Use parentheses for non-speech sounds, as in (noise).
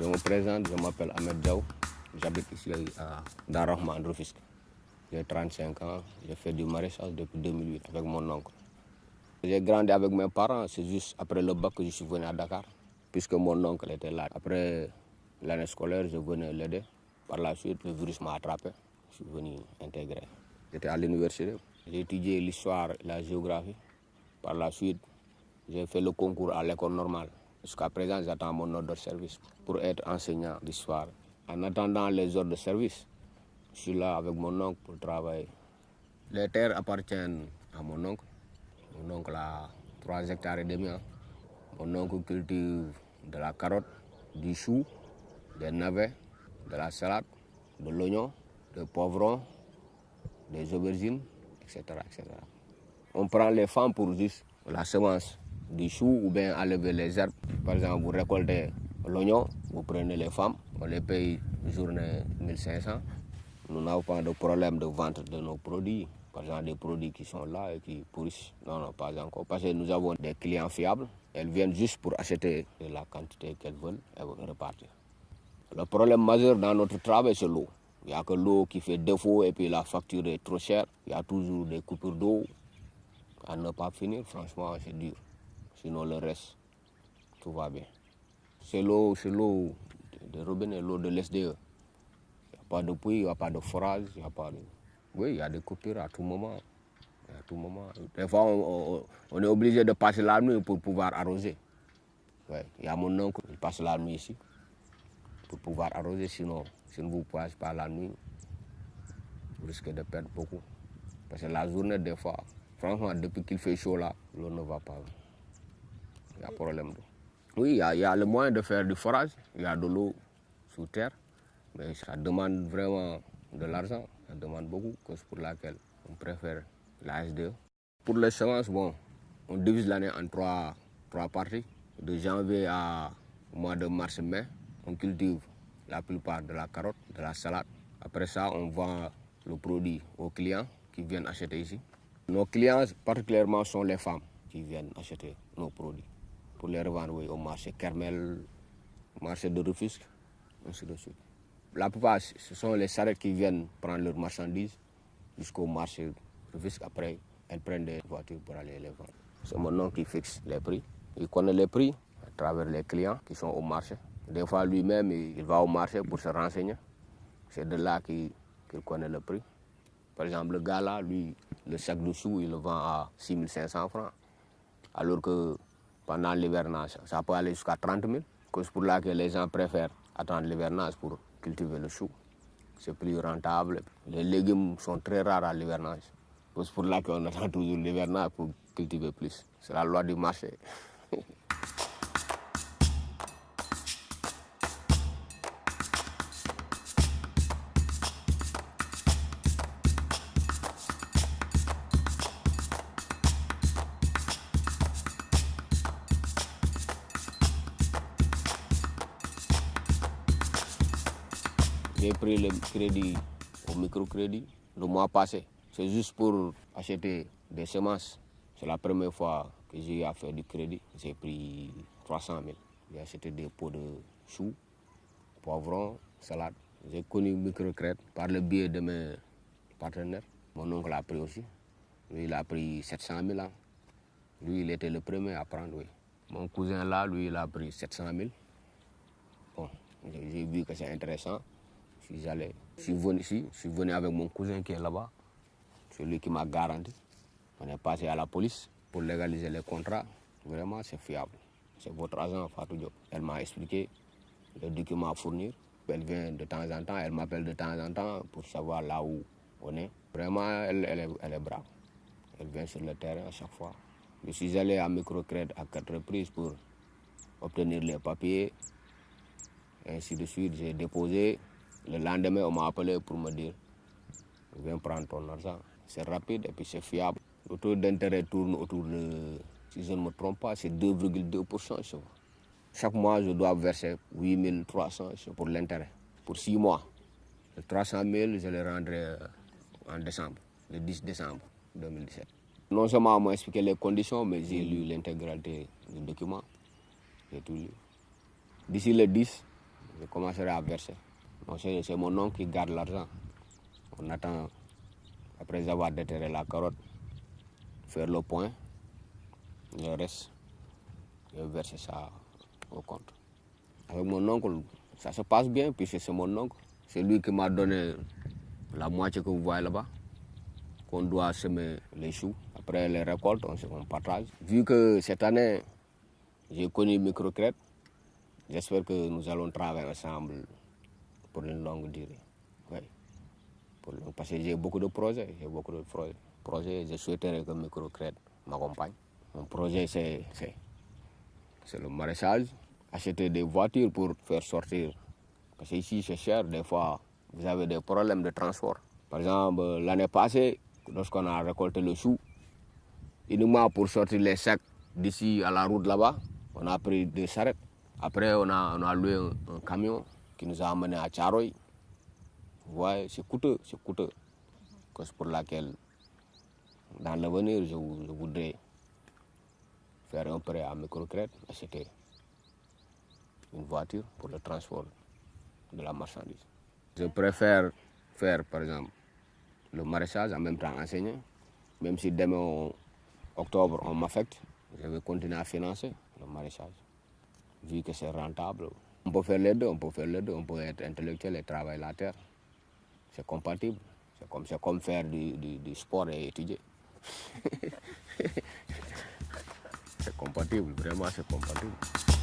Je me présente, je m'appelle Ahmed Diaw. J'habite ici à Darahman, Rufisque. J'ai 35 ans, j'ai fait du maraîchage depuis 2008 avec mon oncle. J'ai grandi avec mes parents, c'est juste après le bac que je suis venu à Dakar, puisque mon oncle était là. Après l'année scolaire, je venais l'aider. Par la suite, le virus m'a attrapé. Je suis venu intégrer. J'étais à l'université. J'ai étudié l'histoire la géographie. Par la suite, j'ai fait le concours à l'école normale. Jusqu'à présent, j'attends mon ordre de service pour être enseignant d'histoire. En attendant les ordres de service, je suis là avec mon oncle pour travailler. Les terres appartiennent à mon oncle. Mon oncle a 3 hectares et demi. hein. Mon oncle cultive de la carotte, du chou, des navets, de la salade, de l'oignon, des poivrons, des aubergines, etc., etc. On prend les femmes pour juste la semence du chou ou bien enlever les herbes. Par exemple, vous récoltez l'oignon, vous prenez les femmes, on les paye journée 1500. Nous n'avons pas de problème de vente de nos produits. Par exemple, des produits qui sont là et qui pourrissent. Non, non, pas encore. Parce que nous avons des clients fiables. Elles viennent juste pour acheter la quantité qu'elles veulent et repartir. Le problème majeur dans notre travail, c'est l'eau. Il n'y a que l'eau qui fait défaut et puis la facture est trop chère. Il y a toujours des coupures d'eau. À ne pas finir, franchement, c'est dur. Sinon, le reste, tout va bien. C'est l'eau, c'est l'eau de robinet, l'eau de l'SDE. Il n'y a pas de puits, il n'y a pas de forage, a pas. Oui, il y a des coupures à tout moment. À tout moment. Des fois, on, est obligé de passer la nuit pour pouvoir arroser. Ouais. Il y a mon oncle, il passe la nuit ici pour pouvoir arroser. Sinon, si vous ne passez pas la nuit, vous risquez de perdre beaucoup. Parce que la journée, des fois, franchement, depuis qu'il fait chaud là, l'eau ne va pas. Il y a problème. Oui, il y, a, le moyen de faire du forage. Il y a de l'eau sous terre. Mais ça demande vraiment de l'argent. Ça demande beaucoup, cause pour laquelle on préfère la SDE. Pour les semences, bon, on divise l'année en trois, trois parties. De janvier à mois de mars-mai, on cultive la plupart de la carotte, de la salade. Après ça, on vend le produit aux clients qui viennent acheter ici. Nos clients particulièrement sont les femmes qui viennent acheter nos produits pour les revendre au marché Kermel, marché de Rufisque, ainsi de suite. La plupart, ce sont les charrettes qui viennent prendre leurs marchandises jusqu'au marché de Rufisque. Après, elles prennent des voitures pour aller les vendre. C'est mon nom qui fixe les prix. Il connaît les prix à travers les clients qui sont au marché. Des fois, lui-même, il va au marché pour se renseigner. C'est de là qu'il connaît le prix. Par exemple, le gars là, lui, le sac de choux, il le vend à 6500 francs. Alors que pendant l'hivernage, ça peut aller jusqu'à 30 000. C'est pour là que les gens préfèrent attendre l'hivernage pour cultiver le chou. C'est plus rentable. Les légumes sont très rares à l'hivernage. C'est pour là qu'on (laughs) attend toujours l'hivernage pour cultiver plus. C'est la loi du marché. J'ai pris le crédit au microcrédit le mois passé. C'est juste pour acheter des semences. C'est la première fois que j'ai eu à faire du crédit. J'ai pris 300 000. J'ai acheté des pots de choux, poivrons, salade. J'ai connu microcrédit par le biais de mes partenaires. Mon oncle a pris aussi. Lui, il a pris 700 000 ans. Lui, il était le premier à prendre, oui. Mon cousin là, lui, il a pris 700 000. Bon, j'ai vu que c'est intéressant. Suis allé, je suis venu ici, je suis venu avec mon cousin qui est là-bas. C'est lui qui m'a garanti. On est passé à la police pour légaliser les contrats. Vraiment, c'est fiable. C'est votre agent, Fatou Diop. Elle m'a expliqué les documents à fournir. Elle vient de temps en temps, elle m'appelle de temps en temps pour savoir là où on est. Vraiment, elle, elle est, elle est brave. Elle vient sur le terrain à chaque fois. Je suis allé à microcrédit à quatre reprises pour obtenir les papiers. Ainsi de suite, j'ai déposé. Le lendemain, on m'a appelé pour me dire Viens prendre ton argent. C'est rapide et puis c'est fiable. Le taux d'intérêt tourne autour de, si je ne me trompe pas, c'est 2,2%. je vois. Chaque mois, je dois verser 8300 pour l'intérêt, pour 6 mois. Les 300 000, je les rendrai euh, en décembre, le 10 décembre 2017. Non seulement on m'a expliqué les conditions, mais j'ai lu l'intégralité du document. J'ai tout lu. D'ici le 10, je commencerai à verser. C'est mon oncle qui garde l'argent. On attend, après avoir déterré la carotte, faire le point, le reste, et verser ça au compte. Avec mon oncle, ça se passe bien, puisque c'est mon oncle. C'est lui qui m'a donné la moitié que vous voyez là-bas, qu'on doit semer les choux. Après les récoltes, on, partage. Vu que cette année, j'ai connu microcrète, j'espère que nous allons travailler ensemble pour une longue durée. Oui. parce que j'ai beaucoup de projets, j'ai beaucoup de projets. Je souhaiterais que microcrète m'accompagne. Mon projet, c'est le maraîchage, acheter des voitures pour faire sortir. Parce qu'ici, c'est cher, des fois, vous avez des problèmes de transport. Par exemple, l'année passée, lorsqu'on a récolté le chou, uniquement pour sortir les sacs d'ici à la route là-bas, on a pris des charrettes. Après, on a, on a loué un, camion qui nous a amené à Tcharoy. Vous voyez, c'est coûteux, c'est coûteux. C'est pour laquelle, dans l'avenir, je, je, voudrais faire un prêt à microcrète, acheter une voiture pour le transport de la marchandise. Je préfère faire, par exemple, le maraîchage, en même temps enseigner. Même si demain, octobre, on m'affecte, je vais continuer à financer le maraîchage, vu que c'est rentable. On peut faire les deux, on peut faire les deux, on peut être intellectuel et travailler la terre. C'est compatible. C'est comme, comme faire du, du sport et étudier. (laughs) c'est compatible, vraiment c'est compatible.